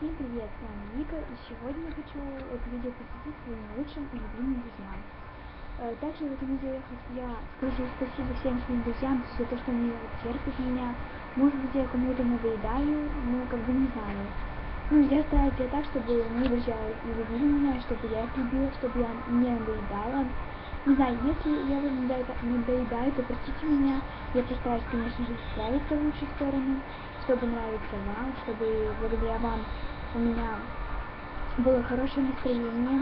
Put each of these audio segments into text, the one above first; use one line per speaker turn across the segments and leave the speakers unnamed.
Всем привет, с вами Вика, и сегодня я хочу это видео посвятить своим лучшим и любимым друзьям. Э, также в этом видео я, скажу спасибо всем своим друзьям за то, что они терпят меня. Может быть, я кому-то надоедаю, но как бы не знаю. Ну, я стараюсь делать так, чтобы мои друзья любили меня, чтобы я их любила, чтобы я не надоедала. Не знаю, если я вам надоедаю, то простите меня. Я постараюсь, конечно же, исправиться в лучшую сторону, чтобы нравиться вам, чтобы благодаря вам у меня было хорошее настроение.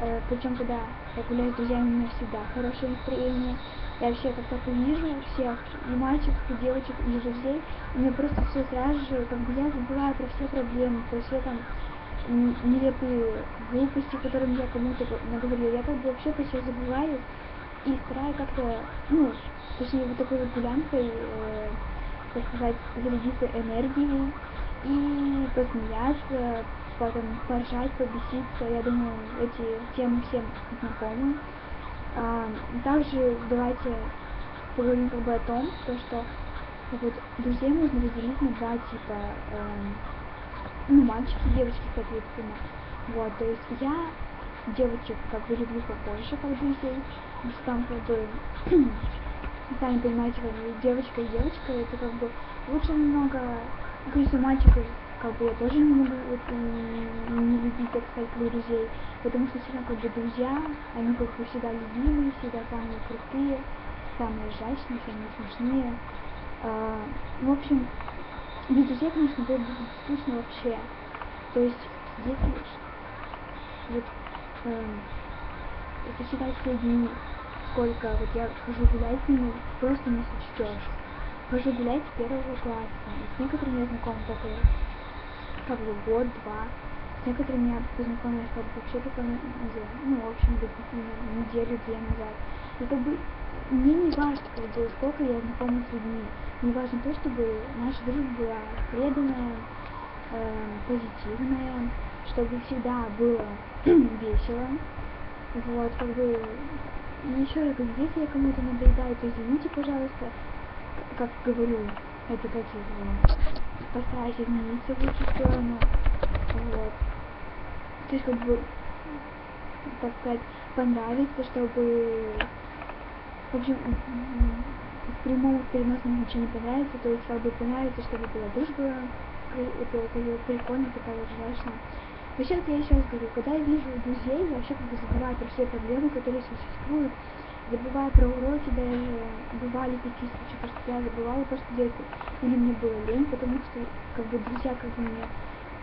Э, причем, когда я гуляю с друзьями, у меня всегда хорошее настроение. Я вообще как только вижу всех, и мальчиков, и девочек, и друзей, у меня просто все сразу же, как бы я забываю про все проблемы, про все там нелепые глупости, которыми я кому-то наговорила. Я как бы вообще про все забываю и стараюсь как-то, ну, точнее, вот такой вот гулянкой, э, так сказать, зарядиться энергией и посмеяться, потом поржать, побеситься. Я думаю, эти темы всем знакомы. А, также давайте поговорим как бы о том, то, что вот, друзей можно разделить на два типа, э, ну, мальчики девочки, соответственно. Вот, то есть я девочек как бы люблю побольше, как друзей, там как бы, сами понимаете, как бы девочка и девочка, это как бы лучше немного Конечно, мальчиков, как бы я тоже не могу вот, не любить, так сказать, друзей, потому что все равно как бы друзья, они как бы всегда любимые, всегда самые крутые, самые изящные, самые смешные. А, в общем, без друзей, конечно, было бы скучно вообще. То есть, если вот э, посчитать все сколько вот я хожу гулять с ними, просто не сочтешь хожу гулять с первого класса. И с некоторыми я знакома только как бы год-два. С некоторыми я познакомилась как бы вообще только ну, в общем, неделю-две назад. И как бы мне не важно, как бы, сколько я знакома с людьми. Мне важно то, чтобы наша дружба была преданная, э, позитивная, чтобы всегда было весело. Вот, как бы, еще раз если я кому-то надоедаю, то извините, пожалуйста, как говорю, это как его, постараюсь измениться в лучшую сторону, вот. То есть, как бы, так сказать, понравится, чтобы, в общем, в прямом, переносном не понравится, то есть, как бы понравится, чтобы была дружба, это, прикольно, такая ужасная. Вообще, я еще раз говорю, когда я вижу друзей, я вообще как бы забываю про все проблемы, которые существуют, забывая про уроки, даже бывали такие случаи, что я забывала просто делать, или мне было лень, потому что как бы друзья, как бы мне,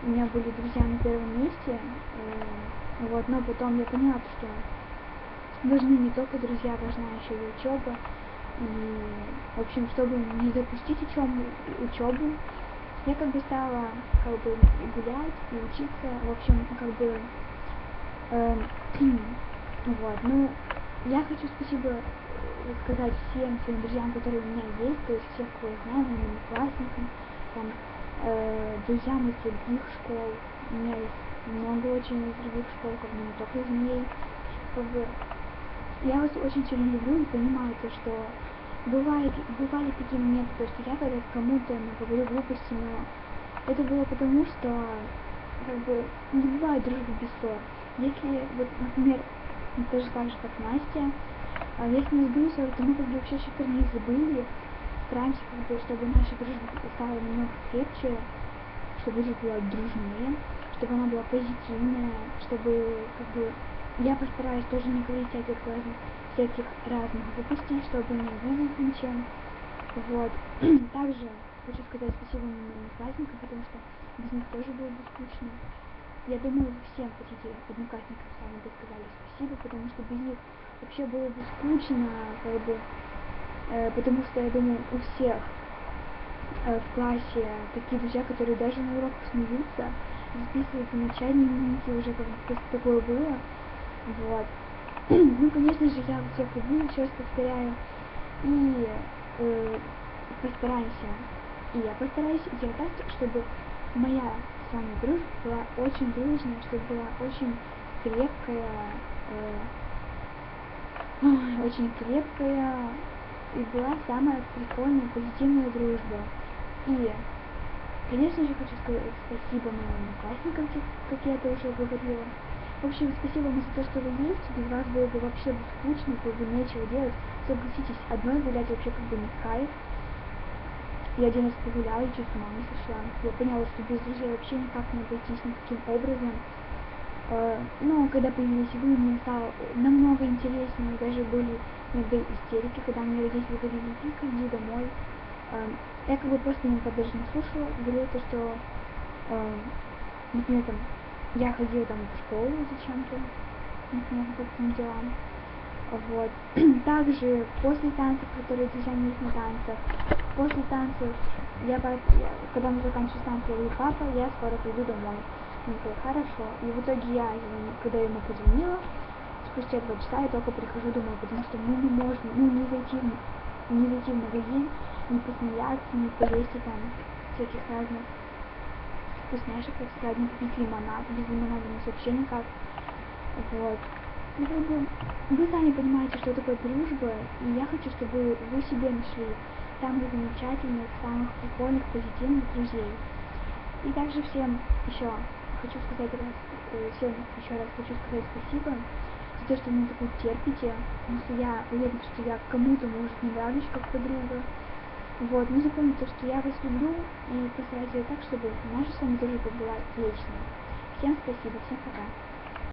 у меня были друзья на первом месте, э, вот, но потом я поняла, что важны не только друзья, важна еще и учеба, и, в общем, чтобы не запустить учебу, учебу я как бы стала как бы гулять и учиться, в общем, как бы, э, вот, ну, я хочу спасибо э, сказать всем своим друзьям, которые у меня есть, то есть всех, кого я знаю, моим классникам, там, э, друзьям из других школ. У меня есть много очень из других школ, как бы не только из моей. Как бы, я вас очень сильно люблю и понимаю то, что бывает, бывали такие моменты, то, что я когда кому-то говорю глупости, но это было потому, что как бы не бывает дружбы без ссор. Если, вот, например, тоже так же, как Настя. А если мы сбылись, то мы как бы вообще еще про них забыли. Стараемся, как бы, чтобы наша дружба стала немного крепче, чтобы жизнь была дружнее, чтобы она была позитивная, чтобы, как бы, я постараюсь тоже не говорить всяких разных, всяких разных глупостей, чтобы не обидеть ничем. Вот. Также хочу сказать спасибо моим праздникам, потому что без них тоже было бы скучно. Я думаю, всем хотите одноклассникам сами бы сказали спасибо, потому что без них вообще было бы скучно, как бы, э, потому что, я думаю, у всех э, в классе такие друзья, которые даже на уроках смеются, записывают замечания, дневники, уже как бы такое было, вот. ну, конечно же, я всех люблю, еще раз повторяю, и э, постараемся, и я постараюсь сделать так, чтобы моя с вами дружба была очень дружная, чтобы была очень крепкая, э, очень крепкая и была самая прикольная, позитивная дружба. И Конечно же, хочу сказать спасибо моим одноклассникам, как я это уже говорила. В общем, спасибо вам за то, что вы есть. Без вас было бы вообще бы скучно, было бы нечего делать. Согласитесь, одной гулять вообще как бы не кайф. Я один раз погуляла и чуть с ума сошла. Я поняла, что без друзей вообще никак не обойтись никаким образом. Э, но когда появились вы, мне стало намного интереснее. Даже были иногда истерики, когда мне родители говорили, Вика, иди домой. Э, я как бы просто никогда даже не слушала. Говорила то, что, э, например, там, я ходила там в школу зачем-то, например, по таким делам. Вот. Также после танцев, которые не на танцах, после танцев, я, когда мы заканчиваем танцы, говорю, папа, я скоро приду домой. Он говорит, хорошо. И в итоге я, когда ему позвонила, спустя два часа я только прихожу домой, потому что ну не можно, ну не зайти, не зайти в магазин, не посмеяться, не поесть там всяких разных вкусняшек, так сказать, не купить лимонад, без лимонада у нас вообще никак. Вот. Ну, как вы сами понимаете, что такое дружба, и я хочу, чтобы вы себе нашли самых замечательных, самых прикольных, позитивных друзей. И также всем еще хочу сказать раз, э, всем еще раз хочу сказать спасибо за то, что вы такой терпите, потому что я уверена, что я кому-то, может, не нравлюсь как подруга. Вот, но запомните, что я вас люблю и постараюсь сделать так, чтобы наша с вами дружба была вечной. Всем спасибо, всем пока.